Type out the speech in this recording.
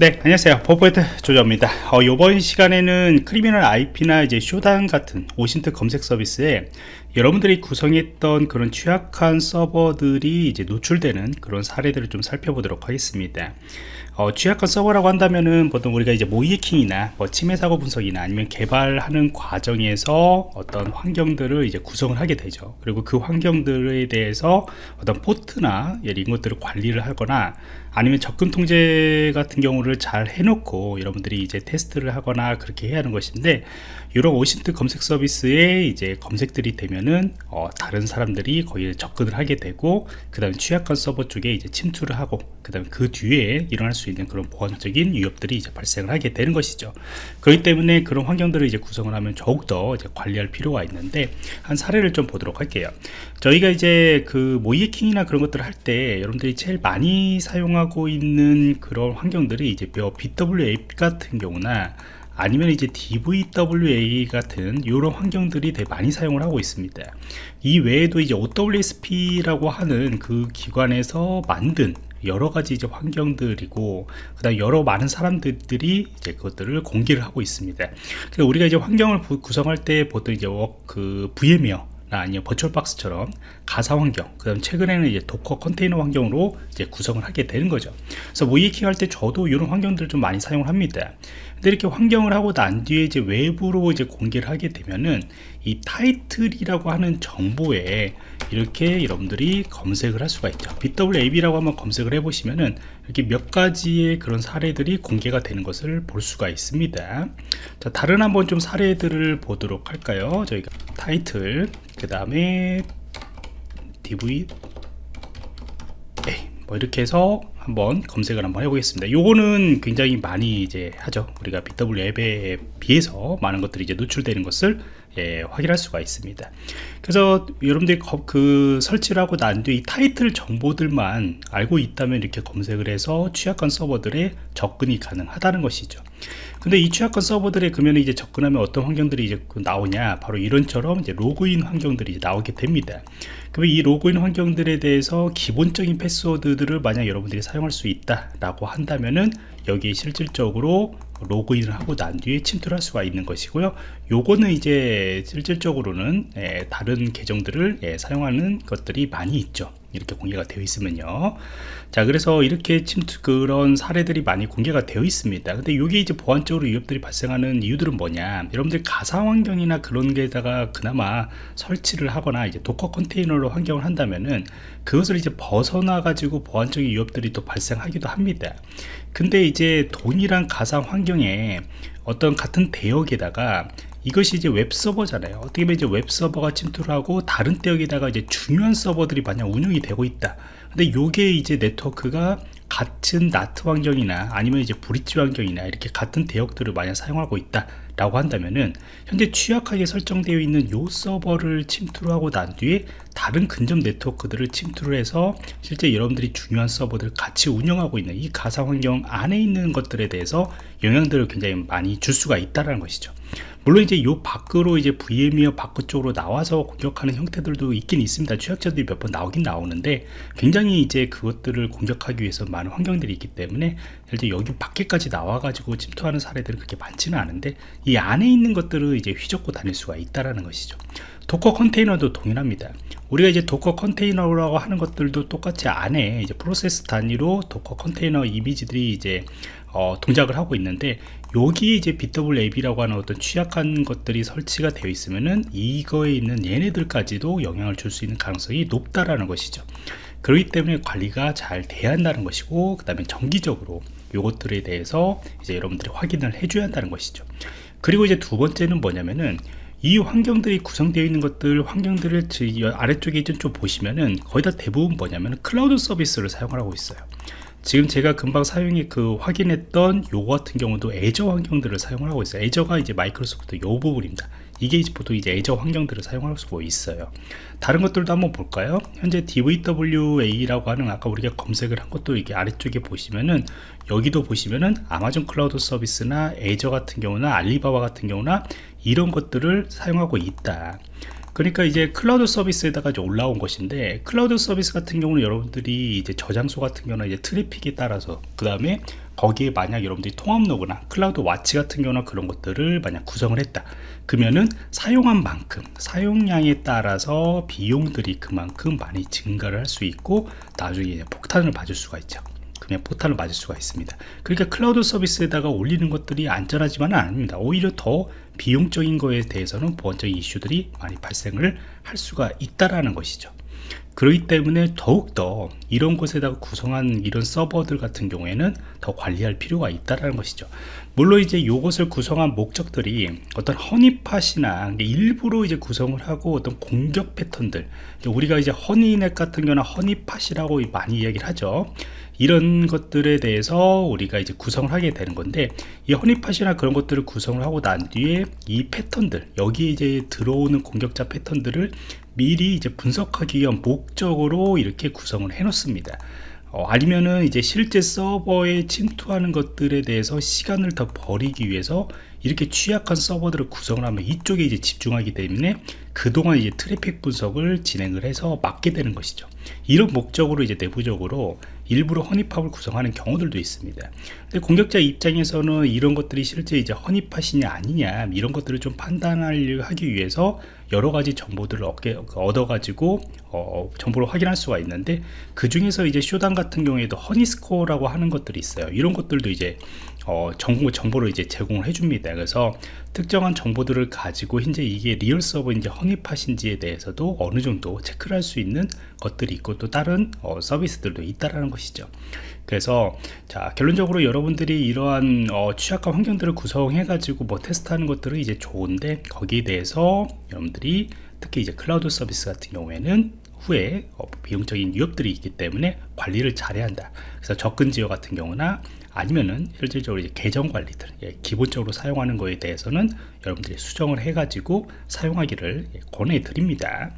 네 안녕하세요. 버퍼포인트 조조입니다. 어, 이번 시간에는 Criminal IP나 이제 Shodan 같은 OSINT 검색 서비스에 여러분들이 구성했던 그런 취약한 서버들이 이제 노출되는 그런 사례들을 좀 살펴보도록 하겠습니다. 어, 취약한 서버라고 한다면은 보통 우리가 이제 모의해킹이나 뭐 침해 사고 분석이나 아니면 개발하는 과정에서 어떤 환경들을 이제 구성을 하게 되죠. 그리고 그 환경들에 대해서 어떤 포트나 이런 것들을 관리를 하거나 아니면 접근 통제 같은 경우를 잘 해놓고 여러분들이 이제 테스트를 하거나 그렇게 해야 하는 것인데 이런 오신트 검색 서비스에 이제 검색들이 되면 은 어, 다른 사람들이 거기에 접근을 하게 되고 그 다음에 취약한 서버 쪽에 이제 침투를 하고 그 다음에 그 뒤에 일어날 수 있는 그런 보안적인 위협들이 이제 발생을 하게 되는 것이죠. 그렇기 때문에 그런 환경들을 이제 구성을 하면 더욱더 이제 관리할 필요가 있는데 한 사례를 좀 보도록 할게요. 저희가 이제 그 모이킹이나 그런 것들을 할 때 여러분들이 제일 많이 사용하고 있는 그런 환경들이 이제 BWA 같은 경우나 아니면 이제 DVWA 같은 이런 환경들이 되게 많이 사용을 하고 있습니다. 이 외에도 이제 OWSP라고 하는 그 기관에서 만든 여러 가지 이제 환경들이고 그다음 여러 많은 사람들이 이제 그것들을 공개를 하고 있습니다. 그래서 우리가 이제 환경을 구성할 때 보통 이제 그 VMware 아니면 VirtualBox처럼 가상 환경 그 다음 최근에는 이제 Docker 컨테이너 환경으로 이제 구성을 하게 되는 거죠. 그래서 모의해킹 할 때 저도 이런 환경들을 좀 많이 사용을 합니다 근데 이렇게 환경을 하고 난 뒤에 이제 외부로 이제 공개를 하게 되면은 이 타이틀이라고 하는 정보에 이렇게 여러분들이 검색을 할 수가 있죠. bWAPP라고 한번 검색을 해 보시면은 이렇게 몇 가지의 그런 사례들이 공개가 되는 것을 볼 수가 있습니다. 자 다른 한번 좀 사례들을 보도록 할까요? 저희가 타이틀 그 다음에 dv 뭐 이렇게 해서 한번 검색을 한번 해보겠습니다. 요거는 굉장히 많이 이제 하죠. 우리가 BW 앱에 비해서 많은 것들이 이제 노출되는 것을 예, 확인할 수가 있습니다. 그래서 여러분들이 그 설치를 하고 난 뒤에 이 타이틀 정보들만 알고 있다면 이렇게 검색을 해서 취약한 서버들에 접근이 가능하다는 것이죠. 근데 이 취약한 서버들에 그러면 이제 접근하면 어떤 환경들이 이제 그 나오냐? 바로 이런처럼 이제 로그인 환경들이 이제 나오게 됩니다. 그러면 이 로그인 환경들에 대해서 기본적인 패스워드들을 만약 여러분들이 사용할 수 있다 라고 한다면은 여기에 실질적으로 로그인을 하고 난 뒤에 침투를 할 수가 있는 것이고요 요거는 이제 실질적으로는 예, 다른 계정들을 예, 사용하는 것들이 많이 있죠. 이렇게 공개가 되어 있으면요. 자 그래서 이렇게 침투 그런 사례들이 많이 공개가 되어 있습니다. 근데 이게 이제 보안적으로 위협들이 발생하는 이유들은 뭐냐. 여러분들 가상 환경이나 그런 데다가 그나마 설치를 하거나 이제 Docker 컨테이너로 환경을 한다면은 그것을 이제 벗어나 가지고 보안적인 위협들이 또 발생하기도 합니다. 근데 이제 동일한 가상 환경에 어떤 같은 대역에다가 이것이 이제 웹 서버잖아요. 어떻게 보면 이제 웹 서버가 침투를 하고 다른 대역에다가 이제 중요한 서버들이 만약 운영이 되고 있다. 근데 요게 이제 네트워크가 같은 나트 환경이나 아니면 이제 브릿지 환경이나 이렇게 같은 대역들을 만약 사용하고 있다 라고 한다면은 현재 취약하게 설정되어 있는 요 서버를 침투를 하고 난 뒤에 다른 근접 네트워크들을 침투를 해서 실제 여러분들이 중요한 서버들을 같이 운영하고 있는 이 가상 환경 안에 있는 것들에 대해서 영향들을 굉장히 많이 줄 수가 있다는 것이죠 물론 이제 요 밖으로 이제 VM웨어 밖 쪽으로 나와서 공격하는 형태들도 있긴 있습니다. 취약자들이 몇 번 나오긴 나오는데 굉장히 이제 그것들을 공격하기 위해서 많은 환경들이 있기 때문에 실제 여기 밖에까지 나와 가지고 침투하는 사례들은 그렇게 많지는 않은데 이 안에 있는 것들을 이제 휘젓고 다닐 수가 있다라는 것이죠. Docker 컨테이너도 동일합니다. 우리가 이제 Docker 컨테이너라고 하는 것들도 똑같이 안에 이제 프로세스 단위로 Docker 컨테이너 이미지들이 이제 어, 동작을 하고 있는데 여기에 이제 bWAPP라고 하는 어떤 취약한 것들이 설치가 되어 있으면은 이거에 있는 얘네들까지도 영향을 줄 수 있는 가능성이 높다라는 것이죠. 그렇기 때문에 관리가 잘 돼야 한다는 것이고 그 다음에 정기적으로 요것들에 대해서 이제 여러분들이 확인을 해줘야 한다는 것이죠. 그리고 이제 두 번째는 뭐냐면은 이 환경들이 구성되어 있는 것들 환경들을 아래쪽에 좀 보시면은 거의 다 대부분 뭐냐면 클라우드 서비스를 사용하고 있어요 지금 제가 금방 사용해 그 확인했던 요거 같은 경우도 애저 환경들을 사용을 하고 있어요. 애저가 이제 마이크로소프트 요 부분입니다. 이게 이제 보통 이제 애저 환경들을 사용할 수가 있어요. 다른 것들도 한번 볼까요? 현재 DVWA라고 하는 아까 우리가 검색을 한 것도 이게 아래쪽에 보시면은 여기도 보시면은 아마존 클라우드 서비스나 Azure 같은 경우나 알리바바 같은 경우나 이런 것들을 사용하고 있다 그러니까 이제 클라우드 서비스에다가 이제 올라온 것인데 클라우드 서비스 같은 경우는 여러분들이 이제 저장소 같은 경우는 이제 트래픽에 따라서 그 다음에 거기에 만약 여러분들이 통합 로그나 CloudWatch 같은 경우나 그런 것들을 만약 구성을 했다. 그러면은 사용한 만큼 사용량에 따라서 비용들이 그만큼 많이 증가를 할 수 있고 나중에 폭탄을 맞을 수가 있죠 그냥 포탄을 맞을 수가 있습니다. 그러니까 클라우드 서비스에다가 올리는 것들이 안전하지만은 아닙니다. 오히려 더 비용적인 거에 대해서는 보안적인 이슈들이 많이 발생을 할 수가 있다라는 것이죠. 그렇기 때문에 더욱더 이런 곳에다가 구성한 이런 서버들 같은 경우에는 더 관리할 필요가 있다는 것이죠. 물론 이제 이것을 구성한 목적들이 어떤 허니팟이나 일부러 이제 구성을 하고 어떤 공격 패턴들 우리가 이제 허니넷 같은 경우나 허니팟이라고 많이 이야기를 하죠 이런 것들에 대해서 우리가 이제 구성을 하게 되는 건데 이 허니팟이나 그런 것들을 구성을 하고 난 뒤에 이 패턴들 여기에 이제 들어오는 공격자 패턴들을 미리 이제 분석하기 위한 목적으로 이렇게 구성을 해 놓습니다. 어, 아니면은 이제 실제 서버에 침투하는 것들에 대해서 시간을 더 버리기 위해서 이렇게 취약한 서버들을 구성을 하면 이쪽에 이제 집중하기 때문에 그동안 이제 트래픽 분석을 진행을 해서 막게 되는 것이죠. 이런 목적으로 이제 내부적으로 일부러 허니팝을 구성하는 경우들도 있습니다. 근데 공격자 입장에서는 이런 것들이 실제 이제 허니팟이냐 아니냐 이런 것들을 좀 판단하려 하기 위해서 여러 가지 정보들을 얻게, 얻어가지고 어, 정보를 확인할 수가 있는데 그 중에서 이제 Shodan 같은 경우에도 Honeyscore라고 하는 것들이 있어요. 이런 것들도 이제 어, 정보, 정보를 이제 제공을 해줍니다. 그래서 특정한 정보들을 가지고 현재 이게 real 서버인지 honeypot인지에 대해서도 어느 정도 체크를 할 수 있는 것들이 있고 또 다른 어, 서비스들도 있다라는 것이죠 그래서 자 결론적으로 여러분들이 이러한 어, 취약한 환경들을 구성해 가지고 뭐 테스트하는 것들은 이제 좋은데 거기에 대해서 여러분들이 특히 이제 클라우드 서비스 같은 경우에는 후에 어, 비용적인 위협들이 있기 때문에 관리를 잘해야 한다. 그래서 접근 지역 같은 경우나 아니면은 실질적으로 이제 계정 관리들 예, 기본적으로 사용하는 거에 대해서는 여러분들이 수정을 해 가지고 사용하기를 예, 권해 드립니다